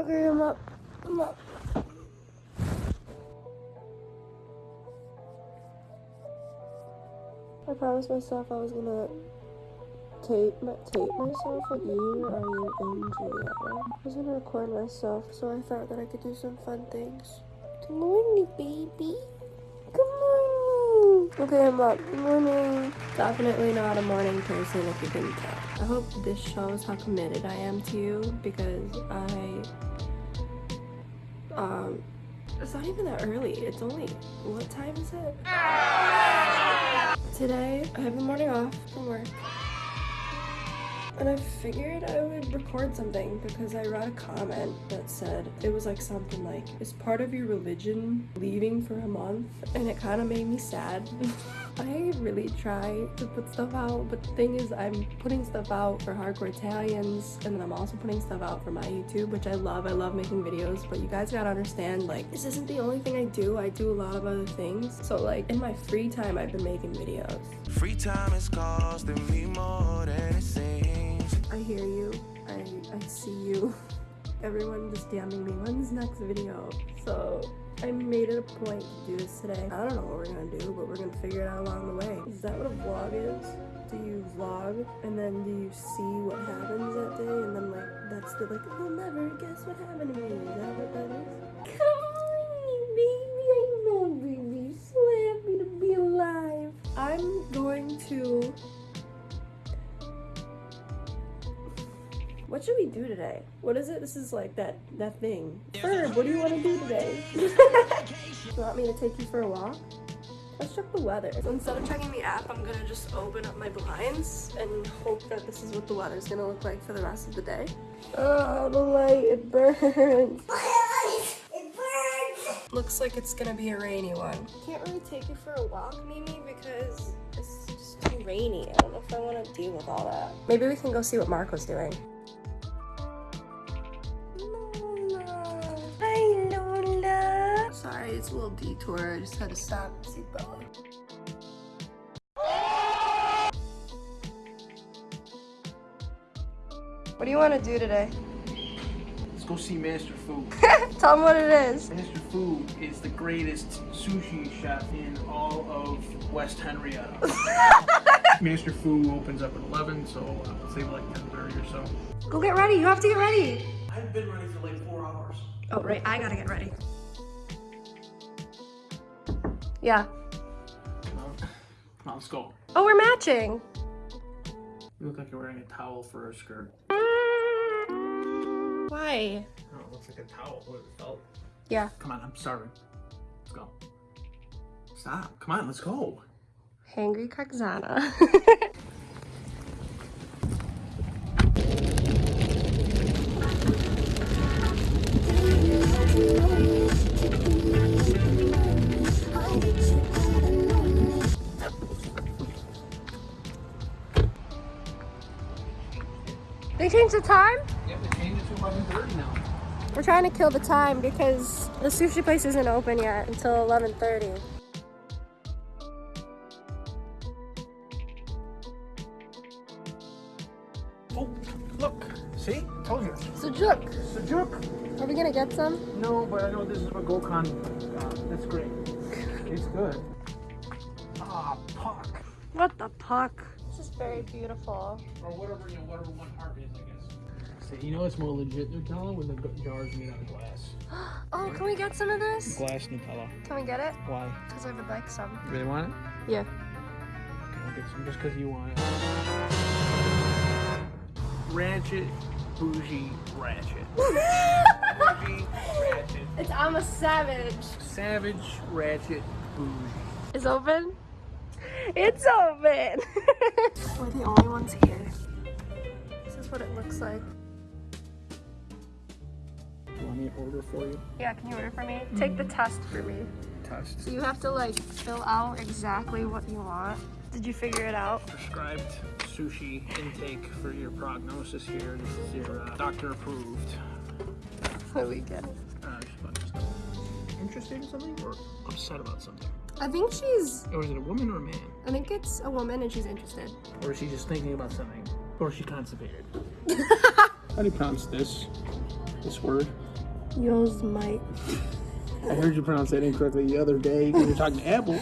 Okay, I'm up. I'm up. I promised myself I was gonna tape my, tape myself with you or you and Juliana. I was gonna record myself, so I thought that I could do some fun things. Good morning, baby. Good morning. Okay, I'm up. Good morning. Definitely not a morning person if you couldn't tell. I hope this shows how committed I am to you because I um it's not even that early. It's only what time is it? Today I have a morning off from work. And I figured I would record something because I read a comment that said it was like something like, is part of your religion leaving for a month? And it kind of made me sad. I really try to put stuff out, but the thing is I'm putting stuff out for Hardcore Italians and then I'm also putting stuff out for my YouTube, which I love. I love making videos, but you guys gotta understand like this isn't the only thing I do. I do a lot of other things. So like in my free time, I've been making videos. Free time is costing me more than it seems. I hear you. I, I see you. Everyone just DMing me, when's next video? So I made it a point to do this today. I don't know what we're gonna do, but we're gonna figure it out along the way. Is that what a vlog is? Do you vlog and then do you see what happens that day and then like that's the like you'll never guess what happened to me. Do today? What is it? This is like that that thing. Ferb, what do you want to do today? you want me to take you for a walk? Let's check the weather. So instead of checking the app, I'm gonna just open up my blinds and hope that this is what the weather's gonna look like for the rest of the day. Oh, the light, it burns. It burns. Looks like it's gonna be a rainy one. Can't really take you for a walk, Mimi, because it's just too rainy. I don't know if I want to deal with all that. Maybe we can go see what Marco's doing. Sorry, it's a little detour. I just had to stop. Seatbelt. What do you want to do today? Let's go see Master Fu. Tell them what it is. Master Fu is the greatest sushi chef in all of West Henrietta. Master Fu opens up at 11, so I'll say like 10.30 or so. Go get ready. You have to get ready. I've been ready for like four hours. Oh, right. I gotta get ready. Yeah. Come on, Come on, let's go. Oh, we're matching. You look like you're wearing a towel for a skirt. Why? Oh, it looks like a towel. What is it felt? Yeah. Come on, I'm starving. Let's go. Stop. Come on, let's go. Hangry Kaxana. they changed the time? Yeah, they changed it to 11.30 now. We're trying to kill the time because the sushi place isn't open yet until 11.30. Oh, look. See? Told you. Sujuk, Sujuk. are we gonna get some? No, but I know this is a Gokhan. Uh, that's great. It's good. Ah, puck. What the puck? This is very beautiful. Or whatever, you know, whatever one heart is, I guess. So, you know it's more legit Nutella when the jar's made out of glass. Oh, can we get some of this? Glass Nutella. Can we get it? Why? Because I would like some. You really want it? Yeah. Okay, I'll get some just because you want it. Ratchet, bougie, ratchet. bougie, ratchet. It's I'm a savage. Savage, ratchet, bougie. Is open? It's open. We're the only ones here. This is what it looks like. You want me to order for you? Yeah, can you order for me? Take the test for me. Test. So you have to like fill out exactly what you want. Did you figure it out? prescribed sushi intake for your prognosis here. This is your uh, doctor approved. What we get? Uh, just a bunch of. Interested in something or upset about something? I think she's. Or is it a woman or a man? I think it's a woman and she's interested. Or is she just thinking about something? Or is she constipated? How do you pronounce this? This word? Yours might. I heard you pronounce that incorrectly the other day when you were talking to Apple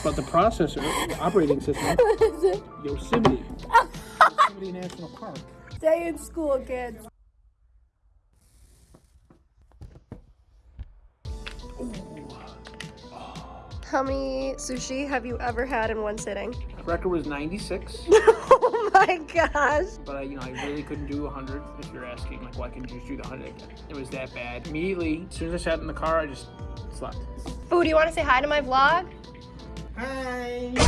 about the processor, the operating system. Yosemite. Yosemite National Park. Stay in school, kids. How many sushi have you ever had in one sitting? Record was 96, oh my gosh. but I, you know, I really couldn't do 100. If you're asking, like, why couldn't you just do the 100? again? It was that bad. Immediately, as soon as I sat in the car, I just slept. Boo, do you want to say hi to my vlog? Hi.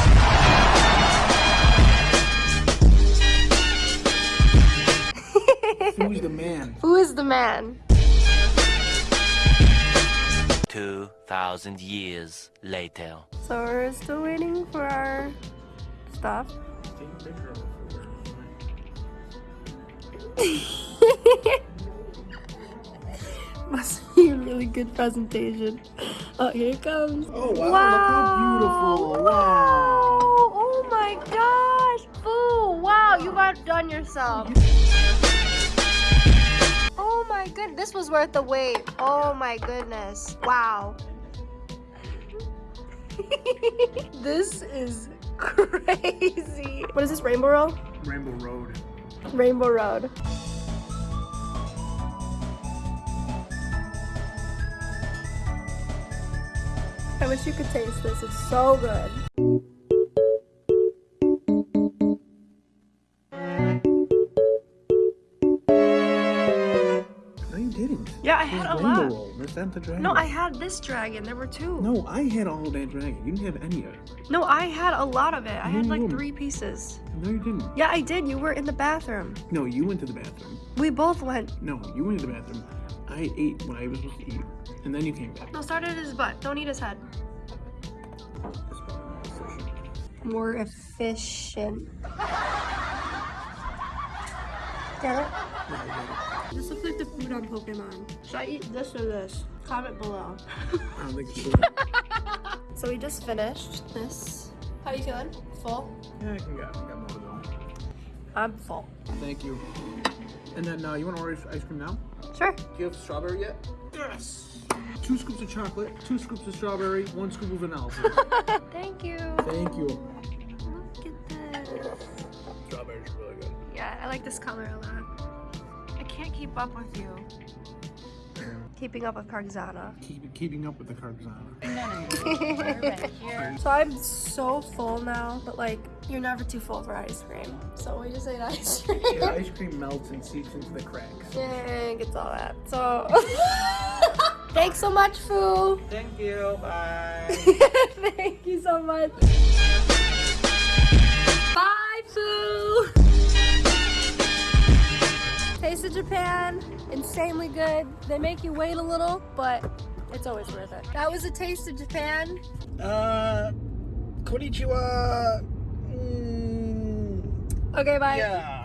Who's the man? Who is the man? 2,000 years later. So we're still waiting for our stuff. Take a picture of Must be a really good presentation. Oh, here it comes. Oh wow, Wow. look how beautiful. Wow. Oh my gosh. Boo. Wow, you got done yourself. Oh my good. This was worth the wait. Oh my goodness. Wow. this is crazy. What is this, Rainbow Road? Rainbow Road. Rainbow Road. I wish you could taste this. It's so good. No. Yeah, I had a lot. Roll. That the dragon. No, I had this dragon. There were two. No, I had all that dragon. You didn't have any of it. No, I had a lot of it. I had like three pieces. No, you didn't. Yeah, I did. You were in the bathroom. No, you went to the bathroom. We both went. No, you went to the bathroom. I ate when I was supposed to eat, and then you came back. No, start at his butt. Don't eat his head. More efficient. Get it? This looks like the food on Pokemon. Should I eat this or this? Comment below. I don't think it's So we just finished this. How are you feeling? Full? Yeah, I can get, I got more to go. I'm full. Thank you. And then uh, you want to order ice cream now? Sure. Do you have strawberry yet? Yes. Two scoops of chocolate, two scoops of strawberry, one scoop of vanilla. Thank you. Thank you. Look at this. Strawberries are really good. Yeah, I like this color a lot. I can't keep up with you. Keeping up with Kargzana. Keep, keeping up with the Cargzana. So I'm so full now, but like, you're never too full for ice cream. So we just ate ice cream. Yeah, ice cream melts and seeps into the cracks. and gets all that. So, thanks so much, Foo. Thank you. Bye. Thank you so much. Bye, Foo. Taste of Japan, insanely good. They make you wait a little, but it's always worth it. That was a taste of Japan. uh, konnichiwa. Mm, Okay, bye. yeah.